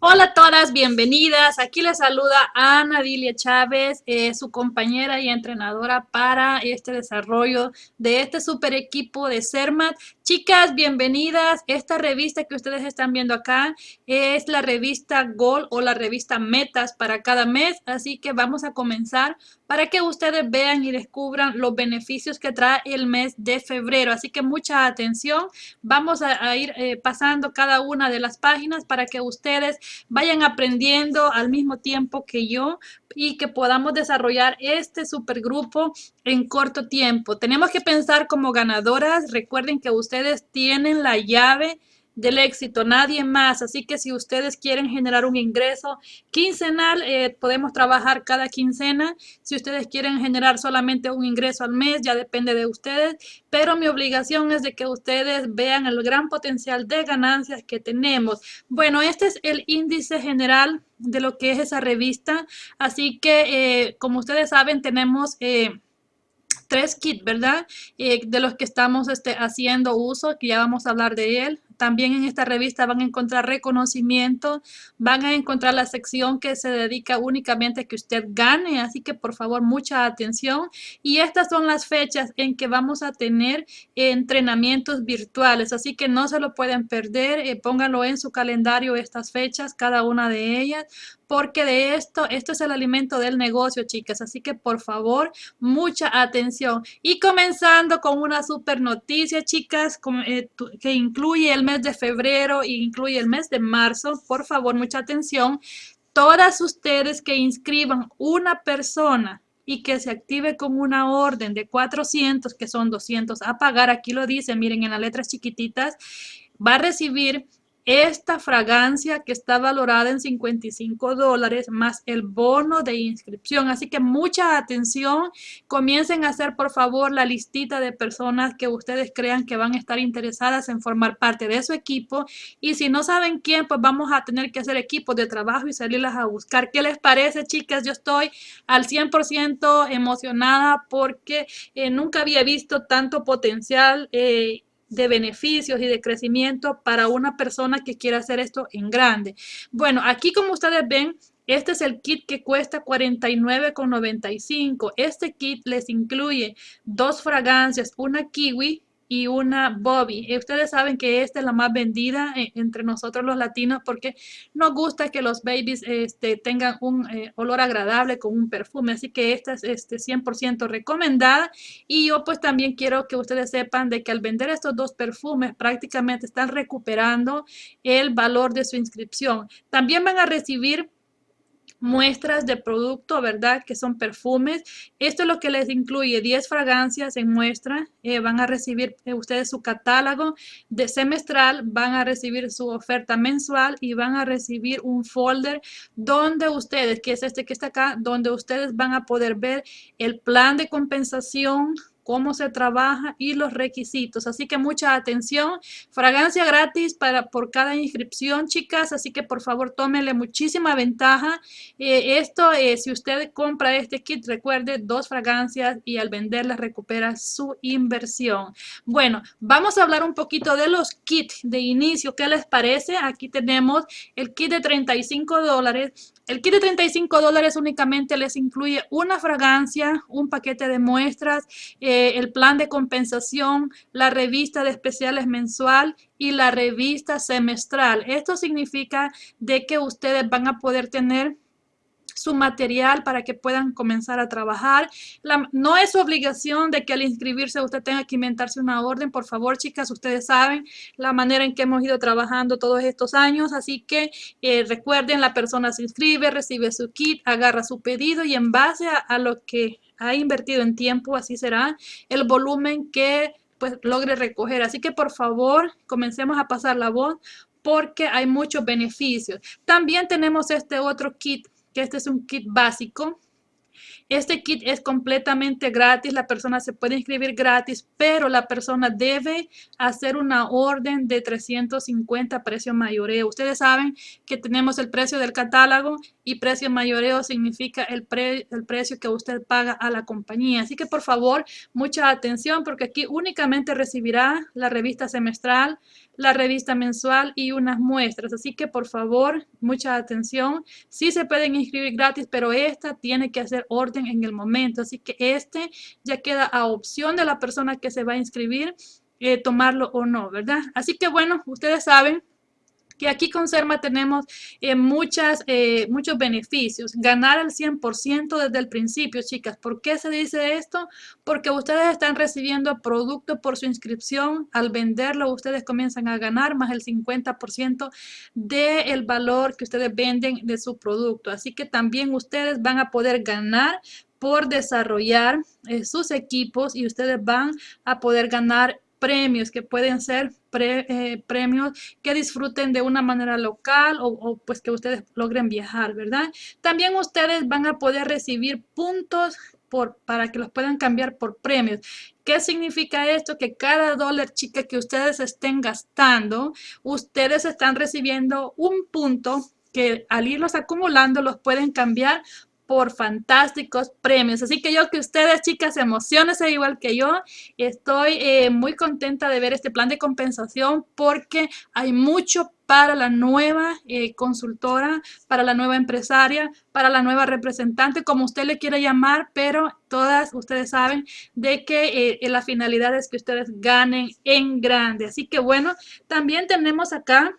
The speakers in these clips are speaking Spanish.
Hola a todas, bienvenidas. Aquí les saluda Ana Dilia Chávez, eh, su compañera y entrenadora para este desarrollo de este super equipo de CERMAT. Chicas, bienvenidas. Esta revista que ustedes están viendo acá es la revista Goal o la revista Metas para cada mes. Así que vamos a comenzar para que ustedes vean y descubran los beneficios que trae el mes de febrero. Así que mucha atención. Vamos a, ir eh, pasando cada una de las páginas para que ustedes vayan aprendiendo al mismo tiempo que yo y que podamos desarrollar este supergrupo en corto tiempo. Tenemos que pensar como ganadoras. Recuerden que ustedes tienen la llave del éxito, nadie más. Así que si ustedes quieren generar un ingreso quincenal, eh, podemos trabajar cada quincena. Si ustedes quieren generar solamente un ingreso al mes, ya depende de ustedes. Pero mi obligación es de que ustedes vean el gran potencial de ganancias que tenemos. Bueno, este es el índice general de lo que es esa revista. Así que, eh, como ustedes saben, tenemos... Eh, tres kits, ¿verdad? de los que estamos este, haciendo uso, que ya vamos a hablar de él. También en esta revista van a encontrar reconocimiento, van a encontrar la sección que se dedica únicamente a que usted gane, así que por favor mucha atención. Y estas son las fechas en que vamos a tener entrenamientos virtuales, así que no se lo pueden perder, eh, pónganlo en su calendario estas fechas, cada una de ellas, porque de esto, esto es el alimento del negocio, chicas. Así que por favor, mucha atención. Y comenzando con una super noticia, chicas, eh, que incluye el mes de febrero e incluye el mes de marzo. Por favor, mucha atención. Todas ustedes que inscriban una persona y que se active con una orden de 400, que son 200 a pagar, aquí lo dice, miren en las letras chiquititas, va a recibir esta fragancia que está valorada en 55 dólares más el bono de inscripción. Así que mucha atención. Comiencen a hacer por favor la listita de personas que ustedes crean que van a estar interesadas en formar parte de su equipo. Y si no saben quién, pues vamos a tener que hacer equipos de trabajo y salirlas a buscar. ¿Qué les parece, chicas? Yo estoy al 100% emocionada porque eh, nunca había visto tanto potencial. Eh, de beneficios y de crecimiento para una persona que quiera hacer esto en grande. Bueno, aquí como ustedes ven, este es el kit que cuesta $49,95. Este kit les incluye dos fragancias, una kiwi y una Bobby. Y ustedes saben que esta es la más vendida eh, entre nosotros los latinos porque nos gusta que los babies este, tengan un eh, olor agradable con un perfume. Así que esta es este, 100% recomendada. Y yo pues también quiero que ustedes sepan de que al vender estos dos perfumes prácticamente están recuperando el valor de su inscripción. También van a recibir muestras de producto, ¿verdad? Que son perfumes. Esto es lo que les incluye 10 fragancias en muestra. Eh, van a recibir eh, ustedes su catálogo de semestral, van a recibir su oferta mensual y van a recibir un folder donde ustedes, que es este que está acá, donde ustedes van a poder ver el plan de compensación cómo se trabaja y los requisitos. Así que mucha atención. Fragancia gratis para, por cada inscripción, chicas. Así que por favor tómenle muchísima ventaja. Eh, esto, eh, si usted compra este kit, recuerde dos fragancias y al venderlas recupera su inversión. Bueno, vamos a hablar un poquito de los kits de inicio. ¿Qué les parece? Aquí tenemos el kit de 35 dólares. El kit de 35 dólares únicamente les incluye una fragancia, un paquete de muestras, eh, el plan de compensación, la revista de especiales mensual y la revista semestral. Esto significa de que ustedes van a poder tener su material para que puedan comenzar a trabajar. no es obligación de que al inscribirse usted tenga que inventarse una orden. Por favor, chicas, ustedes saben la manera en que hemos ido trabajando todos estos años. Así que eh, recuerden, la persona se inscribe, recibe su kit, agarra su pedido y en base a lo que ha invertido en tiempo, así será el volumen que pues logre recoger. Así que por favor, comencemos a pasar la voz porque hay muchos beneficios. También tenemos este otro kit, este es un kit básico este kit es completamente gratis, la persona se puede inscribir gratis, pero la persona debe hacer una orden de 350 precio mayoreo. Ustedes saben que tenemos el precio del catálogo y precio mayoreo significa el, el precio que usted paga a la compañía. Así que por favor, mucha atención porque aquí únicamente recibirá la revista semestral, la revista mensual y unas muestras. Así que por favor, mucha atención. Sí se pueden inscribir gratis, pero esta tiene que hacer orden en el momento. Así que este ya queda a opción de la persona que se va a inscribir eh, tomarlo o no, ¿verdad? Así que bueno, ustedes saben que aquí con CERMA tenemos eh, eh, muchos beneficios. Ganar al 100% desde el principio, chicas. ¿Por qué se dice esto? Porque ustedes están recibiendo producto por su inscripción. Al venderlo, ustedes comienzan a ganar más el 50% del valor que ustedes venden de su producto. Así que también ustedes van a poder ganar por desarrollar eh, sus equipos y ustedes van a poder ganar premios que pueden ser eh, premios que disfruten de una manera local o, pues que ustedes logren viajar, ¿verdad? También ustedes van a poder recibir puntos por, para que los puedan cambiar por premios. ¿Qué significa esto? Que cada dólar chica que ustedes estén gastando, ustedes están recibiendo un punto que al irlos acumulando los pueden cambiar por fantásticos premios. Así que yo que ustedes, chicas, emocionense igual que yo. Estoy eh, muy contenta de ver este plan de compensación porque hay mucho para la nueva eh, consultora, para la nueva empresaria, para la nueva representante, como usted le quiera llamar, pero todas ustedes saben de que eh, la finalidad es que ustedes ganen en grande. Así que bueno, también tenemos acá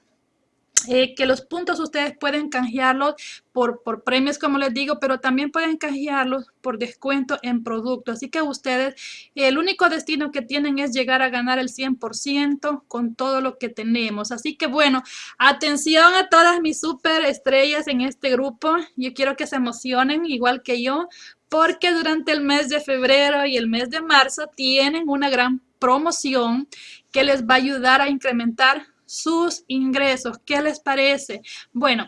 eh, que los puntos ustedes pueden canjearlos por, por, premios, como les digo, pero también pueden canjearlos por descuento en producto. Así que ustedes, el único destino que tienen es llegar a ganar el 100% con todo lo que tenemos. Así que bueno, atención a todas mis super estrellas en este grupo. Yo quiero que se emocionen igual que yo, porque durante el mes de febrero y el mes de marzo tienen una gran promoción que les va a ayudar a incrementar sus ingresos. ¿Qué les parece? Bueno,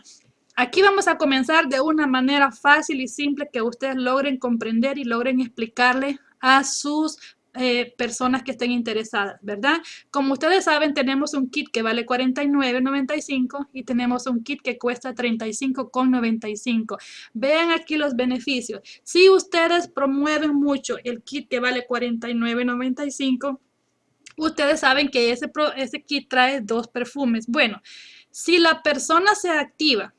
aquí vamos a comenzar de una manera fácil y simple que ustedes logren comprender y logren explicarle a sus eh, personas que estén interesadas, ¿verdad? Como ustedes saben, tenemos un kit que vale $49.95 y tenemos un kit que cuesta $35.95. Vean aquí los beneficios. Si ustedes promueven mucho el kit que vale $49.95, Ustedes saben que ese, ese kit trae dos perfumes. Bueno, si la persona se activa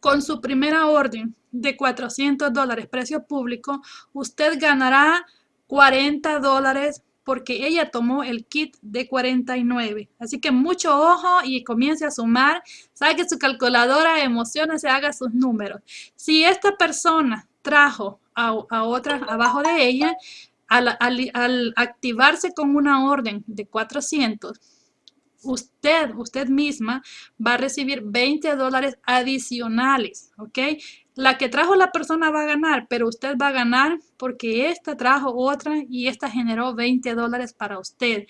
con su primera orden de 400 dólares precio público, usted ganará 40 dólares porque ella tomó el kit de 49. Así que mucho ojo y comience a sumar. Saque su calculadora, se haga sus números. Si esta persona trajo a, a otra abajo de ella, al, activarse con una orden de 400, usted, usted misma va a recibir 20 dólares adicionales, ¿ok? La que trajo la persona va a ganar, pero usted va a ganar porque esta trajo otra y esta generó 20 dólares para usted.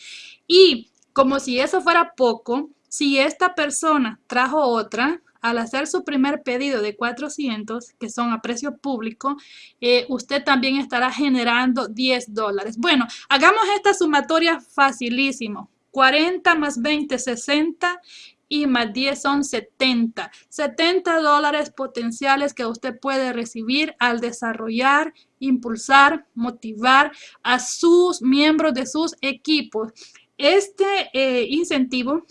Y como si eso fuera poco, si esta persona trajo otra, al hacer su primer pedido de 400, que son a precio público, eh, usted también estará generando 10 dólares. Bueno, hagamos esta sumatoria facilísimo. 40 más 20, 60 y más 10 son 70. 70 dólares potenciales que usted puede recibir al desarrollar, impulsar, motivar a sus miembros de sus equipos. Este eh, incentivo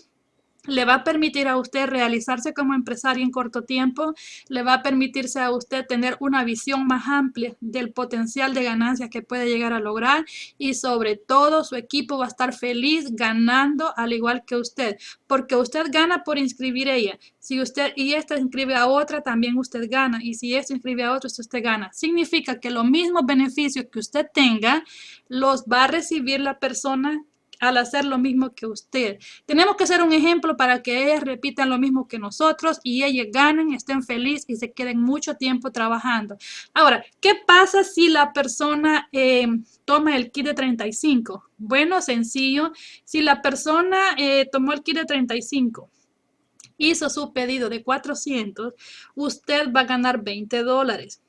le va a permitir a usted realizarse como empresario en corto tiempo, le va a permitirse a usted tener una visión más amplia del potencial de ganancias que puede llegar a lograr y sobre todo su equipo va a estar feliz ganando al igual que usted, porque usted gana por inscribir ella. Si usted y esta inscribe a otra, también usted gana y si esta inscribe a otro, usted gana. Significa que los mismos beneficios que usted tenga los va a recibir la persona al hacer lo mismo que usted. Tenemos que ser un ejemplo para que ellas repitan lo mismo que nosotros y ellas ganen, estén felices y se queden mucho tiempo trabajando. Ahora, ¿qué pasa si la persona eh, toma el kit de 35? Bueno, sencillo. Si la persona eh, tomó el kit de 35, hizo su pedido de 400, usted va a ganar 20 dólares.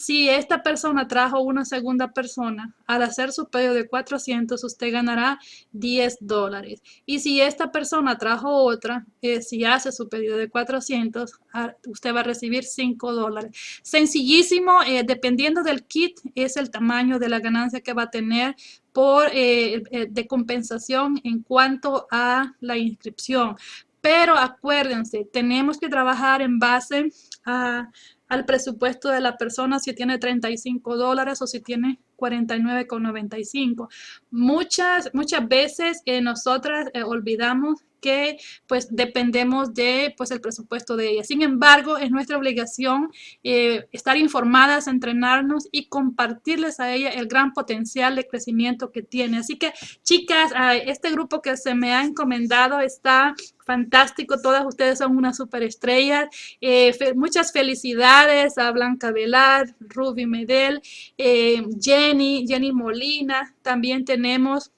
Si esta persona trajo una segunda persona, al hacer su pedido de 400, usted ganará 10 dólares. Y si esta persona trajo otra, eh, si hace su pedido de 400, ah, usted va a recibir 5 dólares. Sencillísimo, eh, dependiendo del kit, es el tamaño de la ganancia que va a tener por eh, de compensación en cuanto a la inscripción. Pero acuérdense, tenemos que trabajar en base a al presupuesto de la persona si tiene 35 dólares o si tiene 49,95. Muchas, muchas veces eh, nosotras eh, olvidamos que pues dependemos de pues el presupuesto de ella. Sin embargo, es nuestra obligación eh, estar informadas, entrenarnos y compartirles a ella el gran potencial de crecimiento que tiene. Así que chicas, este grupo que se me ha encomendado está fantástico, todas ustedes son una superestrella. Eh, muchas felicidades a Blanca Velar, Ruby Medel, eh, Jenny, Jenny Molina, también tenemos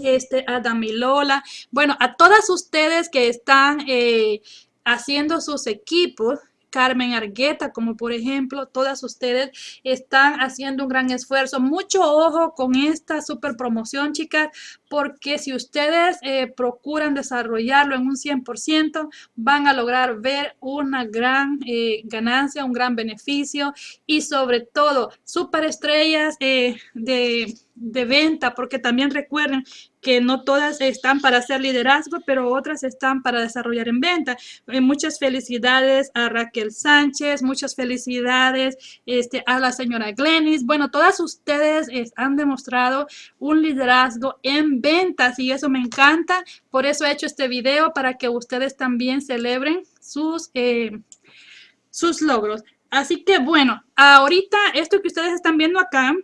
este, a Damilola. Bueno, a todas ustedes que están eh, haciendo sus equipos, Carmen Argueta, como por ejemplo, todas ustedes están haciendo un gran esfuerzo. Mucho ojo con esta super promoción, chicas, porque si ustedes eh, procuran desarrollarlo en un 100%, van a lograr ver una gran eh, ganancia, un gran beneficio y sobre todo superestrellas eh, de de venta, porque también recuerden que no todas están para hacer liderazgo, pero otras están para desarrollar en venta. Eh, muchas felicidades a Raquel Sánchez, muchas felicidades este, a la señora Glenis. Bueno, todas ustedes han demostrado un liderazgo en ventas y eso me encanta. Por eso he hecho este video para que ustedes también celebren sus, eh, sus logros. Así que bueno, ahorita esto que ustedes están viendo acá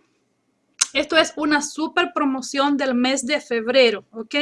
esto es una super promoción del mes de febrero, ¿ok?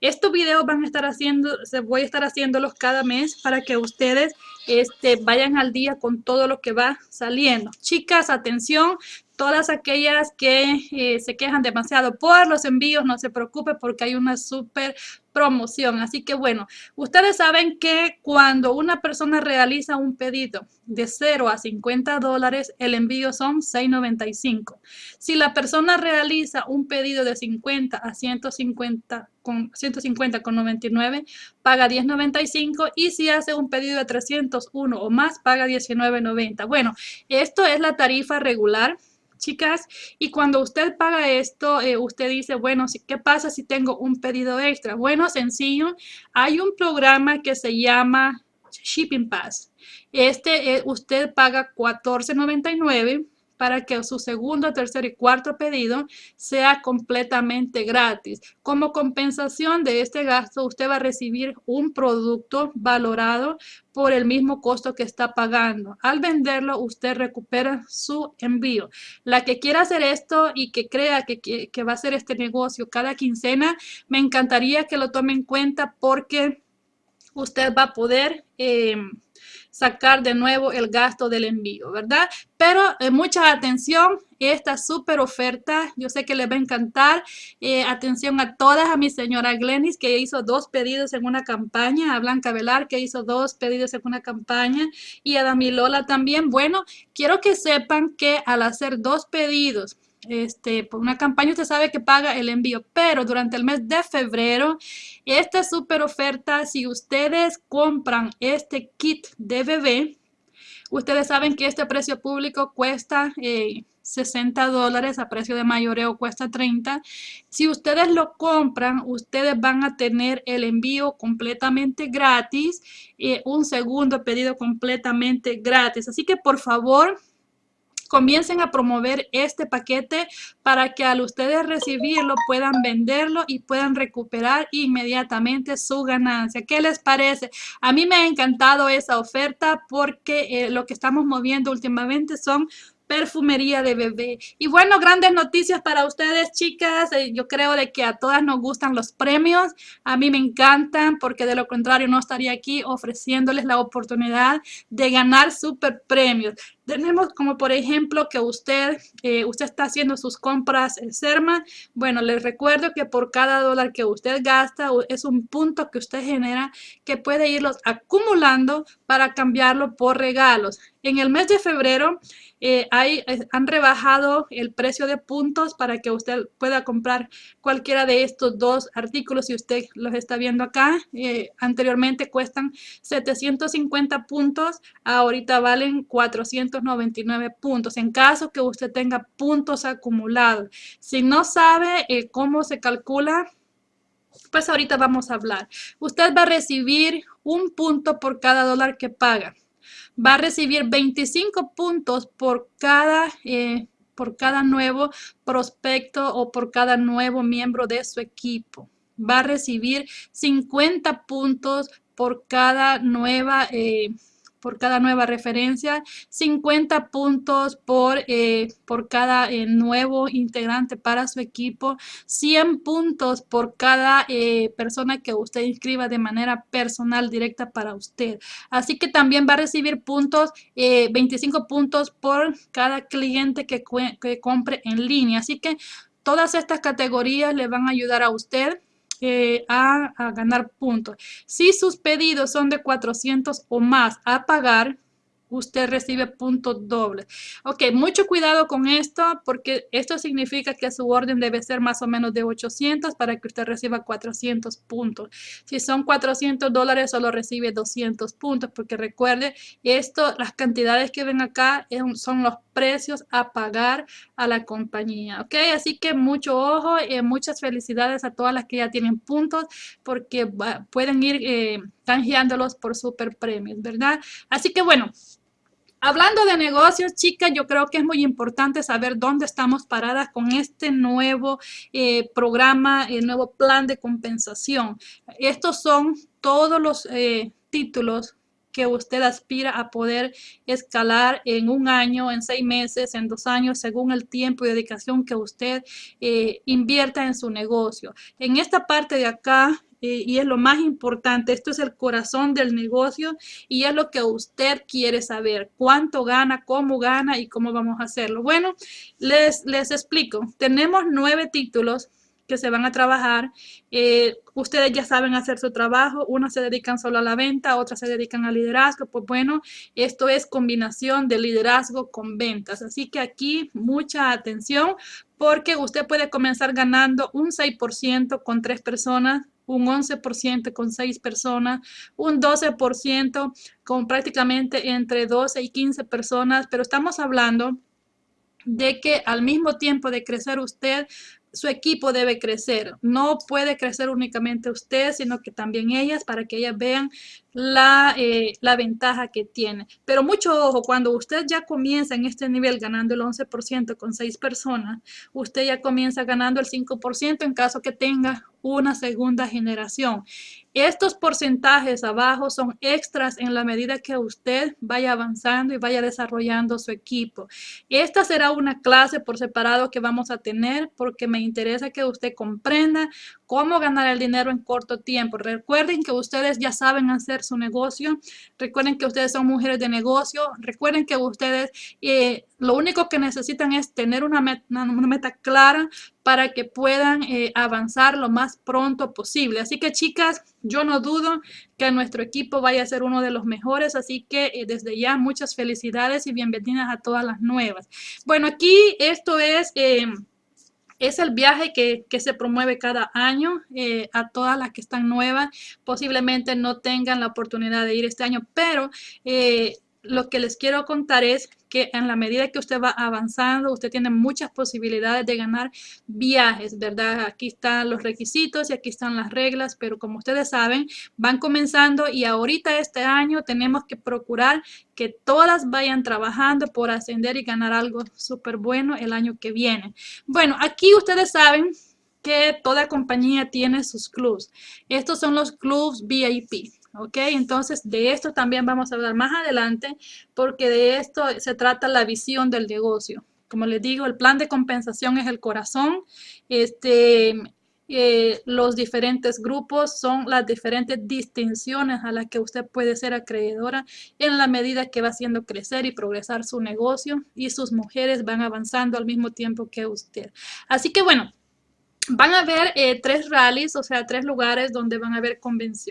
Estos videos van a estar haciendo, voy a estar haciéndolos cada mes para que ustedes este, vayan al día con todo lo que va saliendo. Chicas, atención, todas aquellas que eh, se quejan demasiado por los envíos, no se preocupe porque hay una súper promoción. Así que bueno, ustedes saben que cuando una persona realiza un pedido de 0 a 50 dólares, el envío son 6.95. Si la persona realiza un pedido de 50 a 150 con 150 con 99, paga 10.95 y si hace un pedido de 301 o más, paga 19.90. Bueno, esto es la tarifa regular chicas. Y cuando usted paga esto, eh, usted dice, bueno, ¿qué pasa si tengo un pedido extra? Bueno, sencillo, hay un programa que se llama Shipping Pass. Este, eh, usted paga $14.99 para que su segundo, tercer y cuarto pedido sea completamente gratis. Como compensación de este gasto, usted va a recibir un producto valorado por el mismo costo que está pagando. Al venderlo, usted recupera su envío. La que quiera hacer esto y que crea que, va a hacer este negocio cada quincena, me encantaría que lo tome en cuenta porque usted va a poder... Eh, sacar de nuevo el gasto del envío, ¿verdad? Pero eh, mucha atención, esta súper oferta, yo sé que les va a encantar. Eh, atención a todas, a mi señora Glenis que hizo dos pedidos en una campaña, a Blanca Velar que hizo dos pedidos en una campaña y a Damilola también. Bueno, quiero que sepan que al hacer dos pedidos este, por una campaña usted sabe que paga el envío, pero durante el mes de febrero, esta super oferta, si ustedes compran este kit de bebé, ustedes saben que este precio público cuesta 60 eh, dólares, a precio de mayoreo cuesta 30. Si ustedes lo compran, ustedes van a tener el envío completamente gratis, y un segundo pedido completamente gratis. Así que por favor, comiencen a promover este paquete para que al ustedes recibirlo puedan venderlo y puedan recuperar inmediatamente su ganancia. ¿Qué les parece? A mí me ha encantado esa oferta porque eh, lo que estamos moviendo últimamente son perfumería de bebé. Y bueno, grandes noticias para ustedes, chicas. Eh, yo creo de que a todas nos gustan los premios. A mí me encantan porque de lo contrario no estaría aquí ofreciéndoles la oportunidad de ganar super premios. Tenemos como por ejemplo que usted, eh, usted está haciendo sus compras en Serma. Bueno, les recuerdo que por cada dólar que usted gasta es un punto que usted genera que puede irlos acumulando para cambiarlo por regalos. En el mes de febrero eh, hay, han rebajado el precio de puntos para que usted pueda comprar cualquiera de estos dos artículos si usted los está viendo acá. Eh, anteriormente cuestan 750 puntos, ahorita valen 499 puntos. En caso que usted tenga puntos acumulados. Si no sabe cómo se calcula, pues ahorita vamos a hablar. Usted va a recibir un punto por cada dólar que paga va a recibir 25 puntos por cada, eh, por cada nuevo prospecto o por cada nuevo miembro de su equipo. Va a recibir 50 puntos por cada nueva eh, por cada nueva referencia, 50 puntos por, eh, por cada eh, nuevo integrante para su equipo, 100 puntos por cada eh, persona que usted inscriba de manera personal directa para usted. Así que también va a recibir puntos, 25 puntos por cada cliente que, que compre en línea. Así que todas estas categorías le van a ayudar a usted a, ganar puntos. Si sus pedidos son de 400 o más a pagar, usted recibe puntos dobles. Ok, mucho cuidado con esto porque esto significa que su orden debe ser más o menos de 800 para que usted reciba 400 puntos. Si son 400 dólares, solo recibe 200 puntos porque recuerde, esto, las cantidades que ven acá son los precios a pagar a la compañía. Ok, así que mucho ojo y eh, muchas felicidades a todas las que ya tienen puntos porque pueden ir eh, por super premios, ¿verdad? Así que bueno. Hablando de negocios, chicas, yo creo que es muy importante saber dónde estamos paradas con este nuevo eh, programa, el nuevo plan de compensación. Estos son todos los eh, títulos que usted aspira a poder escalar en un año, en seis meses, en dos años, según el tiempo y dedicación que usted eh, invierta en su negocio. En esta parte de acá eh, y es lo más importante. Esto es el corazón del negocio y es lo que usted quiere saber. Cuánto gana, cómo gana y cómo vamos a hacerlo. Bueno, les, les explico. Tenemos nueve títulos que se van a trabajar. Eh, ustedes ya saben hacer su trabajo, unos se dedican solo a la venta, otros se dedican al liderazgo. Pues bueno, esto es combinación de liderazgo con ventas. Así que aquí mucha atención porque usted puede comenzar ganando un 6% con tres personas, un 11% con 6 personas, un 12% con prácticamente entre 12 y 15 personas, pero estamos hablando de que al mismo tiempo de crecer usted su equipo debe crecer. No puede crecer únicamente usted, sino que también ellas para que ellas vean la, eh, la, ventaja que tiene. Pero mucho ojo, cuando usted ya comienza en este nivel ganando el 11% con 6 personas, usted ya comienza ganando el 5% en caso que tenga una segunda generación. Estos porcentajes abajo son extras en la medida que usted vaya avanzando y vaya desarrollando su equipo. Esta será una clase por separado que vamos a tener porque me interesa que usted comprenda cómo ganar el dinero en corto tiempo. Recuerden que ustedes ya saben hacer su negocio. Recuerden que ustedes son mujeres de negocio. Recuerden que ustedes eh, lo único que necesitan es tener una meta, clara para que puedan eh, avanzar lo más pronto posible. Así que chicas, yo no dudo que nuestro equipo vaya a ser uno de los mejores, así que eh, desde ya muchas felicidades y bienvenidas a todas las nuevas. Bueno, aquí esto es es el viaje que, se promueve cada año eh, a todas las que están nuevas. Posiblemente no tengan la oportunidad de ir este año, pero eh, lo que les quiero contar es que en la medida que usted va avanzando, usted tiene muchas posibilidades de ganar viajes, ¿verdad? Aquí están los requisitos y aquí están las reglas, pero como ustedes saben, van comenzando y ahorita este año tenemos que procurar que todas vayan trabajando por ascender y ganar algo súper bueno el año que viene. Bueno, aquí ustedes saben que toda compañía tiene sus clubs. Estos son los clubs VIP. ¿Ok? Entonces, de esto también vamos a hablar más adelante porque de esto se trata la visión del negocio. Como les digo, el plan de compensación es el corazón. Este, eh, los diferentes grupos son las diferentes distinciones a las que usted puede ser acreedora en la medida que va haciendo crecer y progresar su negocio y sus mujeres van avanzando al mismo tiempo que usted. Así que bueno, Van a haber eh, tres rallies, o sea, tres lugares donde van a haber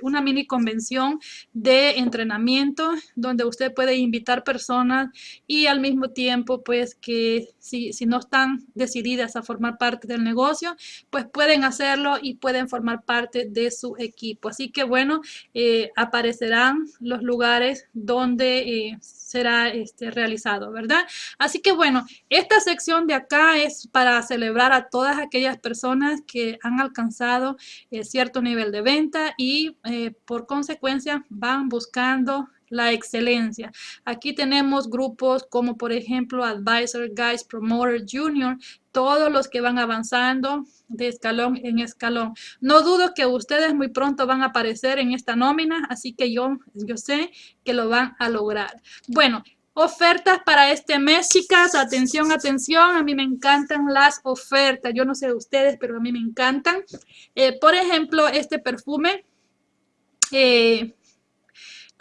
una mini convención de entrenamiento donde usted puede invitar personas y al mismo tiempo, pues que si, si no están decididas a formar parte del negocio, pues pueden hacerlo y pueden formar parte de su equipo. Así que bueno, eh, aparecerán los lugares donde eh, será este, realizado, ¿verdad? Así que bueno, esta sección de acá es para celebrar a todas aquellas personas que han alcanzado eh, cierto nivel de venta y eh, por consecuencia van buscando la excelencia. Aquí tenemos grupos como por ejemplo Advisor, Guys, Promoter, Junior, todos los que van avanzando de escalón en escalón. No dudo que ustedes muy pronto van a aparecer en esta nómina, así que yo, yo sé que lo van a lograr. Bueno, Ofertas para este mes, chicas. Atención, atención. A mí me encantan las ofertas. Yo no sé de ustedes, pero a mí me encantan. Eh, por ejemplo, este perfume. Eh,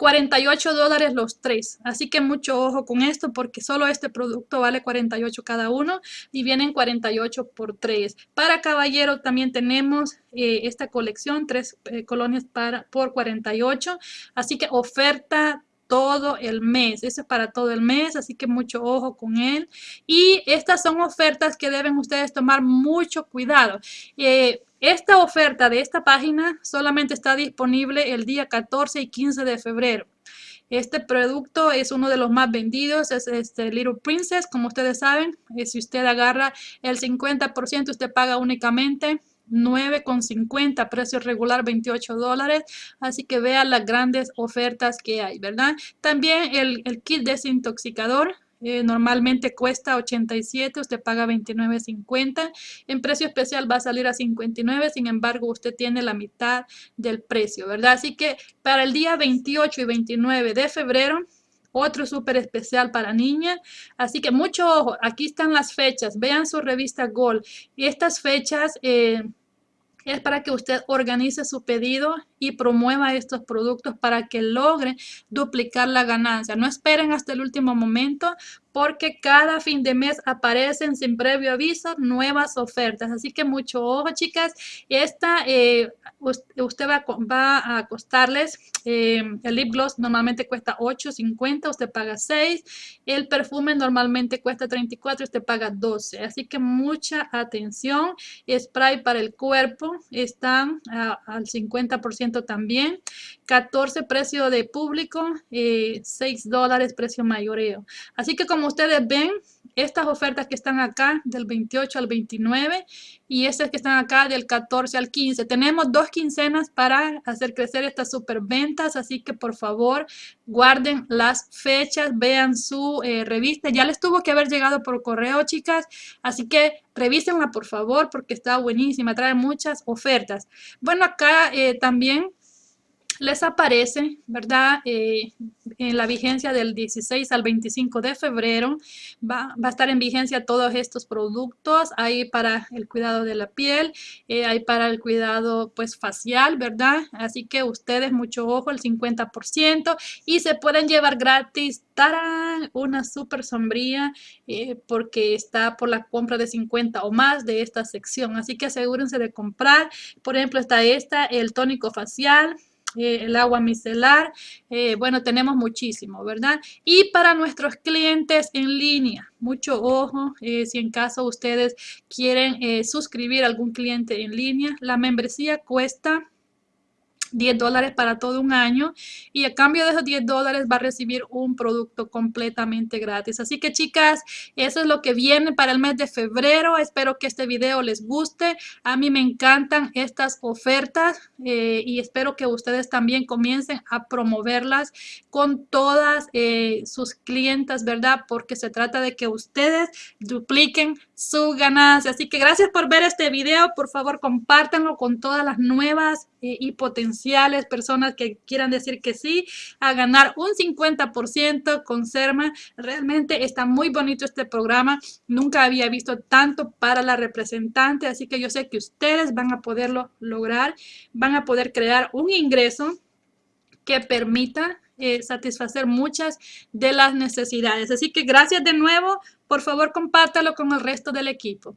48 dólares los tres. Así que mucho ojo con esto porque solo este producto vale 48 cada uno y vienen 48 por 3. Para caballero también tenemos eh, esta colección, tres eh, colonias para, por 48. Así que oferta todo el mes. Eso es para todo el mes, así que mucho ojo con él. Y estas son ofertas que deben ustedes tomar mucho cuidado. Eh, esta oferta de esta página solamente está disponible el día 14 y 15 de febrero. Este producto es uno de los más vendidos, es este Little Princess, como ustedes saben. Eh, si usted agarra el 50%, usted paga únicamente 9,50, precio regular 28 dólares. Así que vean las grandes ofertas que hay, ¿verdad? También el, el kit desintoxicador eh, normalmente cuesta 87, usted paga 29.50. En precio especial va a salir a 59, sin embargo usted tiene la mitad del precio, ¿verdad? Así que para el día 28 y 29 de febrero, otro súper especial para niñas. Así que mucho ojo, aquí están las fechas, vean su revista Gold. Y estas fechas... Eh, es para que usted organice su pedido y promueva estos productos para que logre duplicar la ganancia. No esperen hasta el último momento porque cada fin de mes aparecen sin previo aviso nuevas ofertas. Así que mucho ojo, chicas. Esta, eh, usted va, va, a costarles, eh, el lip gloss normalmente cuesta 8.50, usted paga 6. El perfume normalmente cuesta 34, usted paga 12. Así que mucha atención. Spray para el cuerpo están al 50% también. 14 precio de público, 6 eh, dólares precio mayoreo. Así que como ustedes ven, estas ofertas que están acá del 28 al 29 y estas que están acá del 14 al 15. Tenemos dos quincenas para hacer crecer estas super ventas, así que por favor guarden las fechas, vean su eh, revista. Ya les tuvo que haber llegado por correo, chicas, así que revísenla por favor porque está buenísima, trae muchas ofertas. Bueno, acá eh, también les aparece, ¿verdad? Eh, en la vigencia del 16 al 25 de febrero va, a estar en vigencia todos estos productos. Hay para el cuidado de la piel, eh, hay para el cuidado pues facial, ¿verdad? Así que ustedes mucho ojo, el 50% y se pueden llevar gratis ¡tarán! una super sombría eh, porque está por la compra de 50 o más de esta sección. Así que asegúrense de comprar. Por ejemplo, está esta, el tónico facial eh, el agua micelar, eh, bueno, tenemos muchísimo, ¿verdad? Y para nuestros clientes en línea, mucho ojo, eh, si en caso ustedes quieren suscribir a algún cliente en línea, la membresía cuesta 10 dólares para todo un año y a cambio de esos 10 dólares va a recibir un producto completamente gratis. Así que chicas, eso es lo que viene para el mes de febrero. Espero que este video les guste. A mí me encantan estas ofertas eh, y espero que ustedes también comiencen a promoverlas con todas eh, sus clientas, ¿verdad? Porque se trata de que ustedes dupliquen su ganancia. Así que gracias por ver este video. Por favor, compártanlo con todas las nuevas y potenciales personas que quieran decir que sí a ganar un 50% con Serma. Realmente está muy bonito este programa. Nunca había visto tanto para la representante, así que yo sé que ustedes van a poderlo lograr. Van a poder crear un ingreso que permita eh, satisfacer muchas de las necesidades. Así que gracias de nuevo. Por favor, compártalo con el resto del equipo.